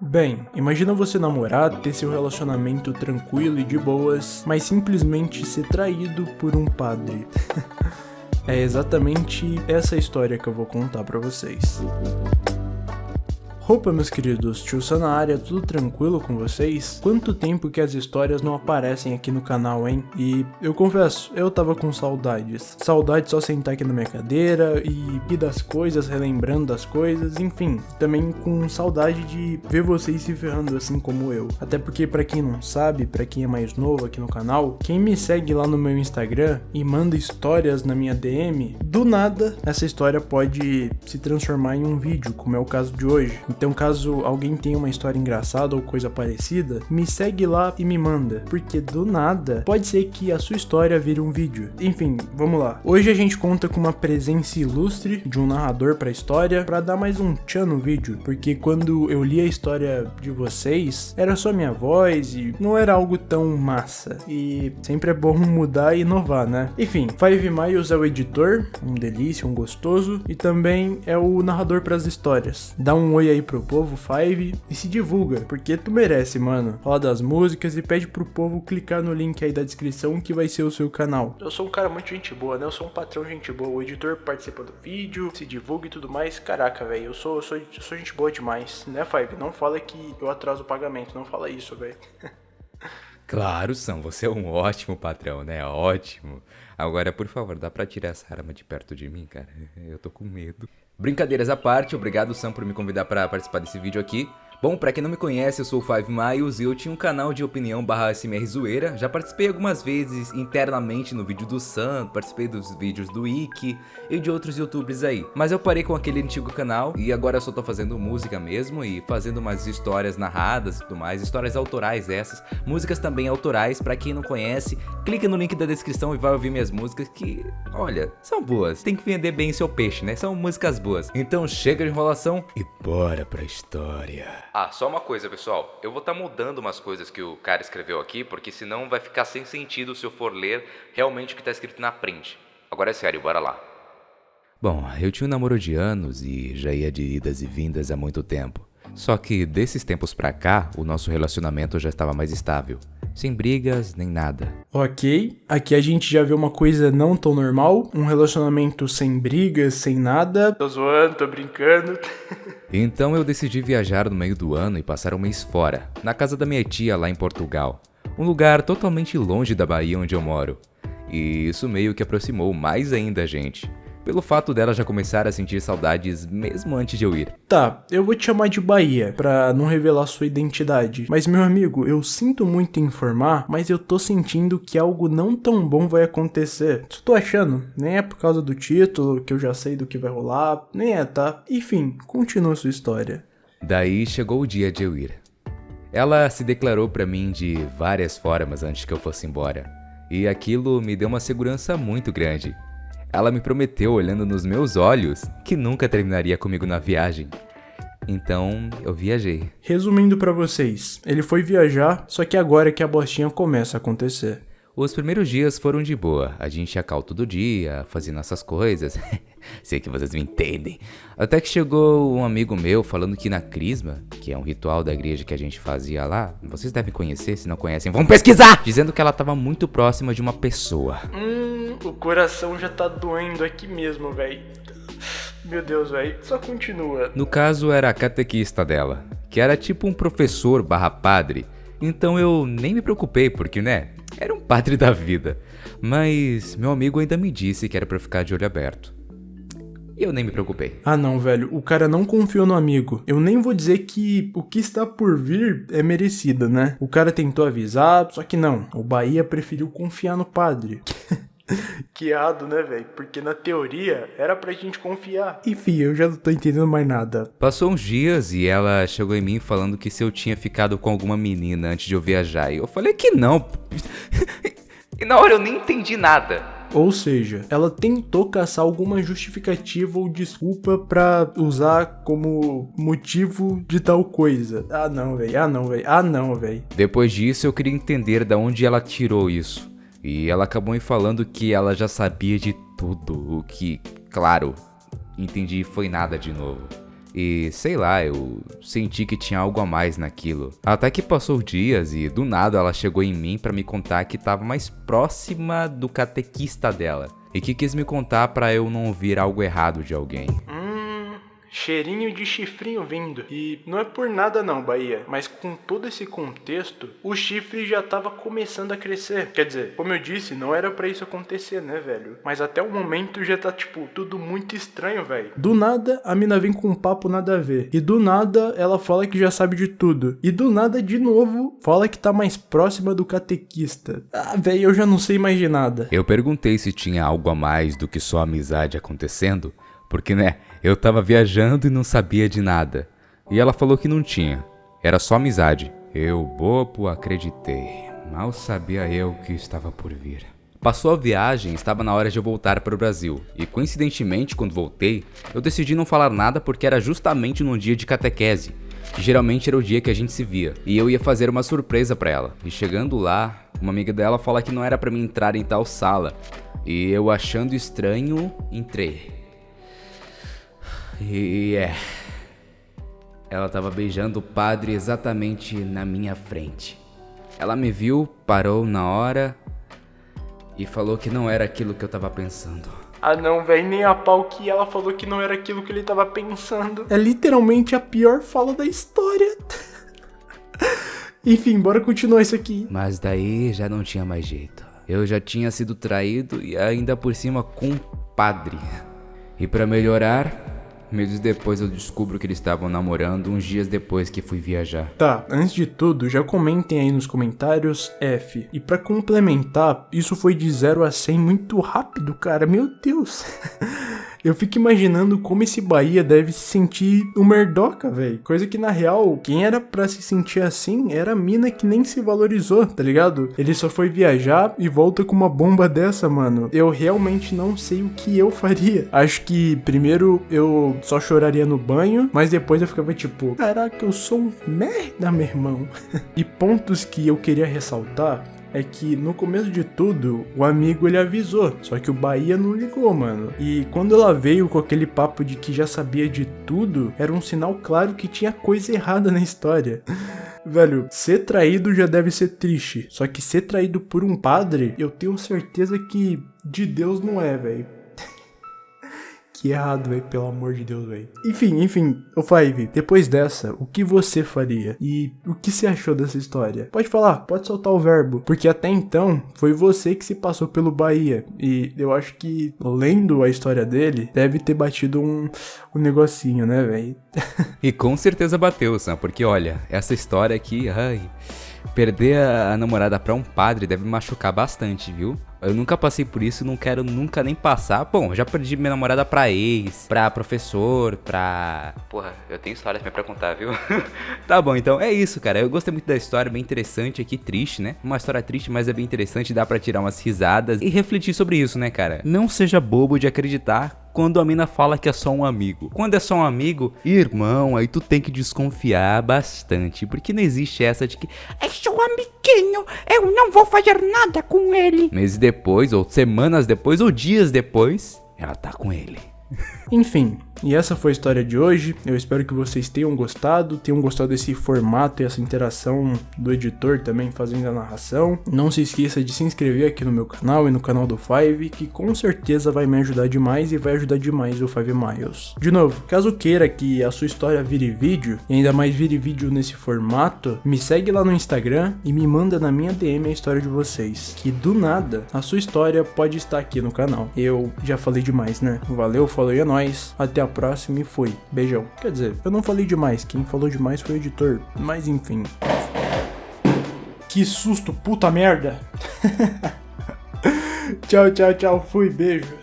Bem, imagina você namorar, ter seu relacionamento tranquilo e de boas, mas simplesmente ser traído por um padre. é exatamente essa história que eu vou contar pra vocês. Opa, meus queridos, tio Sam na área, tudo tranquilo com vocês? Quanto tempo que as histórias não aparecem aqui no canal, hein? E eu confesso, eu tava com saudades. Saudade só sentar aqui na minha cadeira e ir das coisas, relembrando das coisas, enfim. Também com saudade de ver vocês se ferrando assim como eu. Até porque, para quem não sabe, para quem é mais novo aqui no canal, quem me segue lá no meu Instagram e manda histórias na minha DM, do nada, essa história pode se transformar em um vídeo, como é o caso de hoje. Então, caso alguém tenha uma história engraçada ou coisa parecida, me segue lá e me manda, porque do nada pode ser que a sua história vire um vídeo. Enfim, vamos lá. Hoje a gente conta com uma presença ilustre de um narrador para a história para dar mais um tchan no vídeo, porque quando eu li a história de vocês, era só minha voz e não era algo tão massa. E sempre é bom mudar e inovar, né? Enfim, Five Miles é o editor, um delícia, um gostoso, e também é o narrador para as histórias. Dá um oi aí pro povo Five e se divulga, porque tu merece, mano. Fala das músicas e pede pro povo clicar no link aí da descrição que vai ser o seu canal. Eu sou um cara muito gente boa, né? Eu sou um patrão gente boa. O editor participa do vídeo, se divulga e tudo mais. Caraca, velho, eu sou, eu sou, eu sou gente boa demais, né, Five? Não fala que eu atraso o pagamento, não fala isso, velho. Claro, Sam, você é um ótimo patrão, né? Ótimo. Agora, por favor, dá pra tirar essa arma de perto de mim, cara? Eu tô com medo. Brincadeiras à parte, obrigado Sam por me convidar para participar desse vídeo aqui. Bom, pra quem não me conhece, eu sou o Five Miles e eu tinha um canal de opinião barra SMR Zoeira. Já participei algumas vezes internamente no vídeo do Sam, participei dos vídeos do Ikki e de outros youtubers aí. Mas eu parei com aquele antigo canal e agora eu só tô fazendo música mesmo e fazendo umas histórias narradas e tudo mais, histórias autorais essas, músicas também autorais, pra quem não conhece, clica no link da descrição e vai ouvir minhas músicas que, olha, são boas. Tem que vender bem seu peixe, né? São músicas boas. Então chega de enrolação e bora pra história. Ah, só uma coisa, pessoal. Eu vou estar tá mudando umas coisas que o cara escreveu aqui, porque senão vai ficar sem sentido se eu for ler realmente o que está escrito na print. Agora é sério, bora lá. Bom, eu tinha um namoro de anos e já ia de idas e vindas há muito tempo. Só que desses tempos pra cá, o nosso relacionamento já estava mais estável. Sem brigas, nem nada. Ok, aqui a gente já vê uma coisa não tão normal. Um relacionamento sem brigas, sem nada. Tô zoando, tô brincando. então eu decidi viajar no meio do ano e passar um mês fora, na casa da minha tia lá em Portugal. Um lugar totalmente longe da Bahia onde eu moro. E isso meio que aproximou mais ainda a gente pelo fato dela já começar a sentir saudades mesmo antes de eu ir. Tá, eu vou te chamar de Bahia, pra não revelar sua identidade. Mas meu amigo, eu sinto muito em informar, mas eu tô sentindo que algo não tão bom vai acontecer. Só tô achando, nem é por causa do título, que eu já sei do que vai rolar, nem é, tá? Enfim, continua sua história. Daí chegou o dia de eu ir. Ela se declarou para mim de várias formas antes que eu fosse embora, e aquilo me deu uma segurança muito grande. Ela me prometeu, olhando nos meus olhos, que nunca terminaria comigo na viagem. Então, eu viajei. Resumindo para vocês, ele foi viajar, só que agora é que a bostinha começa a acontecer. Os primeiros dias foram de boa, a gente ia cal todo dia, fazia nossas coisas, sei que vocês me entendem. Até que chegou um amigo meu falando que na Crisma, que é um ritual da igreja que a gente fazia lá, vocês devem conhecer, se não conhecem, vão pesquisar! Dizendo que ela estava muito próxima de uma pessoa. Hum, o coração já tá doendo aqui mesmo, velho. Meu Deus, velho, só continua. No caso, era a catequista dela, que era tipo um professor barra padre, então eu nem me preocupei, porque, né, era um padre da vida. Mas meu amigo ainda me disse que era para ficar de olho aberto. E eu nem me preocupei. Ah não, velho, o cara não confiou no amigo. Eu nem vou dizer que o que está por vir é merecido, né? O cara tentou avisar, só que não. O Bahia preferiu confiar no padre. que errado, né, velho? Porque na teoria era pra gente confiar. Enfim, eu já não tô entendendo mais nada. Passou uns dias e ela chegou em mim falando que se eu tinha ficado com alguma menina antes de eu viajar. E eu falei que não. e na hora eu nem entendi nada. Ou seja, ela tentou caçar alguma justificativa ou desculpa para usar como motivo de tal coisa. Ah não, velho. Ah não, velho. Ah não, velho. Depois disso, eu queria entender da onde ela tirou isso. E ela acabou me falando que ela já sabia de tudo, o que, claro, entendi foi nada de novo. E sei lá, eu senti que tinha algo a mais naquilo. Até que passou dias e do nada ela chegou em mim para me contar que estava mais próxima do catequista dela e que quis me contar para eu não ouvir algo errado de alguém. Cheirinho de chifrinho vindo. E não é por nada não, Bahia, mas com todo esse contexto, o chifre já tava começando a crescer. Quer dizer, como eu disse, não era para isso acontecer, né, velho? Mas até o momento já tá, tipo, tudo muito estranho, velho. Do nada, a mina vem com um papo nada a ver. E do nada, ela fala que já sabe de tudo. E do nada, de novo, fala que tá mais próxima do catequista. Ah, velho, eu já não sei mais de nada. Eu perguntei se tinha algo a mais do que só amizade acontecendo, porque, né, eu tava viajando e não sabia de nada. E ela falou que não tinha. Era só amizade. Eu, bobo, acreditei. Mal sabia eu que estava por vir. Passou a viagem, estava na hora de eu voltar para o Brasil. E coincidentemente, quando voltei, eu decidi não falar nada porque era justamente num dia de catequese, que geralmente era o dia que a gente se via. E eu ia fazer uma surpresa para ela. E chegando lá, uma amiga dela fala que não era para mim entrar em tal sala. E eu achando estranho, entrei. E é. Ela tava beijando o padre exatamente na minha frente. Ela me viu, parou na hora e falou que não era aquilo que eu tava pensando. Ah não, velho, nem a pau que ela falou que não era aquilo que ele tava pensando. É literalmente a pior fala da história. Enfim, bora continuar isso aqui. Mas daí já não tinha mais jeito. Eu já tinha sido traído e ainda por cima com um padre. E para melhorar, Meses depois eu descubro que eles estavam namorando uns dias depois que fui viajar. Tá, antes de tudo, já comentem aí nos comentários F. E para complementar, isso foi de 0 a 100 muito rápido, cara. Meu Deus. Eu fico imaginando como esse Bahia deve se sentir um merdoca, velho. Coisa que na real, quem era para se sentir assim era a mina que nem se valorizou, tá ligado? Ele só foi viajar e volta com uma bomba dessa, mano. Eu realmente não sei o que eu faria. Acho que primeiro eu só choraria no banho, mas depois eu ficava tipo, caraca, eu sou um merda, meu irmão. e pontos que eu queria ressaltar é que no começo de tudo, o amigo ele avisou, só que o Bahia não ligou, mano. E quando ela veio com aquele papo de que já sabia de tudo, era um sinal claro que tinha coisa errada na história. Velho, ser traído já deve ser triste, só que ser traído por um padre, eu tenho certeza que de Deus não é, velho. Que errado, velho, pelo amor de Deus, velho. Enfim, enfim, o Five, depois dessa, o que você faria? E o que você achou dessa história? Pode falar, pode soltar o verbo, porque até então foi você que se passou pelo Bahia. E eu acho que, lendo a história dele, deve ter batido um, um negocinho, né, velho? e com certeza bateu, Sam, porque olha, essa história aqui, ai. Perder a, namorada pra um padre deve machucar bastante, viu? Eu nunca passei por isso, não quero nunca nem passar. Bom, já perdi minha namorada pra ex, pra professor, pra. Porra, eu tenho histórias pra contar, viu? tá bom, então é isso, cara. Eu gostei muito da história, bem interessante aqui, triste, né? Uma história triste, mas é bem interessante, dá pra tirar umas risadas e refletir sobre isso, né, cara? Não seja bobo de acreditar quando a mina fala que é só um amigo. Quando é só um amigo, irmão, aí tu tem que desconfiar bastante, porque não existe essa de que é só um amiguinho, eu não vou fazer nada com ele. Meses depois, ou semanas depois, ou dias depois, ela tá com ele. Enfim, e essa foi a história de hoje. Eu espero que vocês tenham gostado, tenham gostado desse formato e essa interação do editor também fazendo a narração. Não se esqueça de se inscrever aqui no meu canal e no canal do Five, que com certeza vai me ajudar demais e vai ajudar demais o Five Miles. De novo, caso queira que a sua história vire vídeo, e ainda mais vire vídeo nesse formato, me segue lá no Instagram e me manda na minha DM a história de vocês. Que do nada, a sua história pode estar aqui no canal. Eu já falei demais, né? Valeu, falou e é nóis. Até a próxima e fui. Beijão. Quer dizer, eu não falei demais, quem falou demais foi o editor. Mas enfim. Que susto, puta merda. tchau, tchau, tchau. Fui, beijo.